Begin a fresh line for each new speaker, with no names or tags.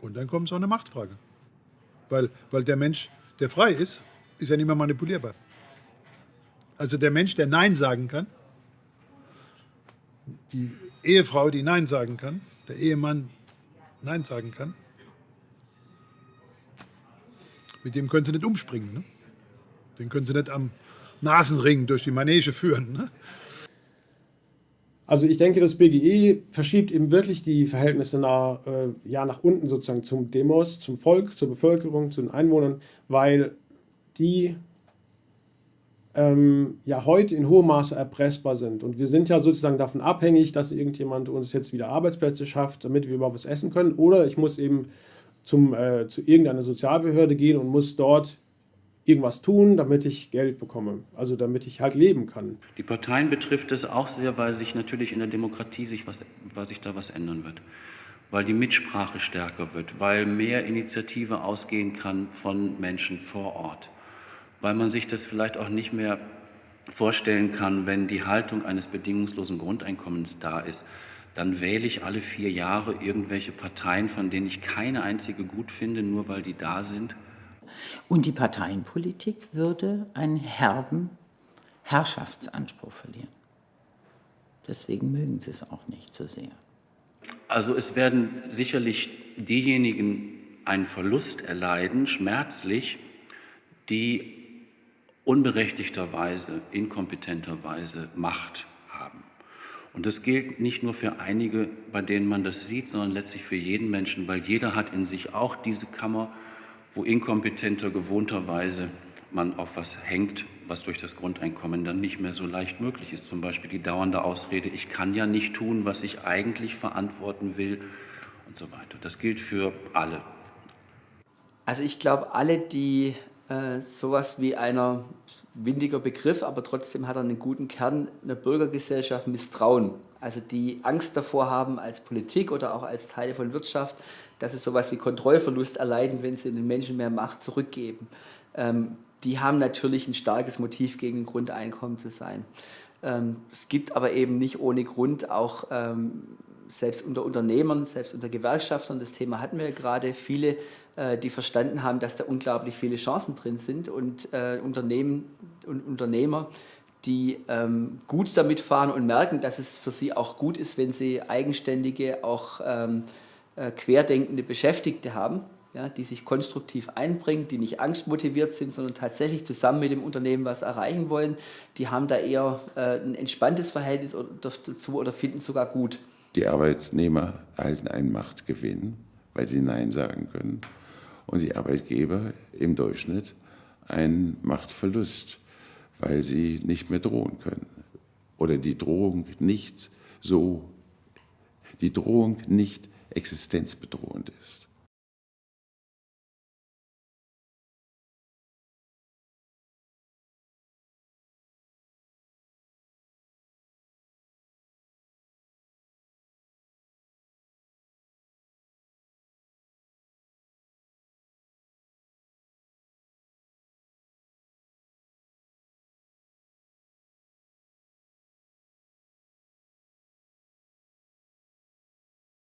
Und dann kommt so eine Machtfrage. Weil, weil der Mensch, der frei ist, ist ja nicht mehr manipulierbar. Also der Mensch, der Nein sagen kann, die Ehefrau, die Nein sagen kann, der Ehemann Nein sagen kann, mit dem können sie nicht umspringen. Ne? Den können sie nicht am Nasenring durch die Manege führen. Ne?
Also ich denke, das BGE verschiebt eben wirklich die Verhältnisse nach, äh, ja, nach unten sozusagen zum Demos, zum Volk, zur Bevölkerung, zu den Einwohnern, weil die ähm, ja heute in hohem Maße erpressbar sind. Und wir sind ja sozusagen davon abhängig, dass irgendjemand uns jetzt wieder Arbeitsplätze schafft, damit wir überhaupt was essen können. Oder ich muss eben zum, äh, zu irgendeiner Sozialbehörde gehen und muss dort irgendwas tun, damit ich Geld bekomme, also damit ich halt leben kann.
Die Parteien betrifft es auch sehr, weil sich natürlich in der Demokratie sich, was, weil sich da was ändern wird, weil die Mitsprache stärker wird, weil mehr Initiative ausgehen kann von Menschen vor Ort, weil man sich das vielleicht auch nicht mehr vorstellen kann, wenn die Haltung eines bedingungslosen Grundeinkommens da ist, dann wähle ich alle vier Jahre irgendwelche Parteien, von denen ich keine einzige gut finde, nur weil die da sind.
Und die Parteienpolitik würde einen herben Herrschaftsanspruch verlieren. Deswegen mögen sie es auch nicht so sehr.
Also es werden sicherlich diejenigen einen Verlust erleiden, schmerzlich, die unberechtigterweise, inkompetenterweise Macht haben. Und das gilt nicht nur für einige, bei denen man das sieht, sondern letztlich für jeden Menschen, weil jeder hat in sich auch diese Kammer, wo inkompetenter gewohnterweise man auf was hängt, was durch das Grundeinkommen dann nicht mehr so leicht möglich ist. Zum Beispiel die dauernde Ausrede, ich kann ja nicht tun, was ich eigentlich verantworten will und so weiter. Das gilt für alle.
Also ich glaube, alle, die äh, sowas wie einer windiger Begriff, aber trotzdem hat er einen guten Kern, einer Bürgergesellschaft misstrauen. Also die Angst davor haben als Politik oder auch als Teile von Wirtschaft, dass sie sowas wie Kontrollverlust erleiden, wenn sie den Menschen mehr Macht zurückgeben. Ähm, die haben natürlich ein starkes Motiv gegen ein Grundeinkommen zu sein. Ähm, es gibt aber eben nicht ohne Grund auch ähm, selbst unter Unternehmern, selbst unter Gewerkschaftern, das Thema hatten wir gerade, viele, äh, die verstanden haben, dass da unglaublich viele Chancen drin sind und äh, Unternehmen und Unternehmer, die ähm, gut damit fahren und merken, dass es für sie auch gut ist, wenn sie eigenständige, auch ähm, äh, querdenkende Beschäftigte haben, ja, die sich konstruktiv einbringen, die nicht angstmotiviert sind, sondern tatsächlich zusammen mit dem Unternehmen was erreichen wollen, die haben da eher äh, ein entspanntes Verhältnis dazu oder finden sogar gut.
Die Arbeitnehmer erhalten einen Machtgewinn, weil sie Nein sagen können, und die Arbeitgeber im Durchschnitt einen Machtverlust, weil sie nicht mehr drohen können oder die Drohung nicht so, die Drohung nicht existenzbedrohend ist.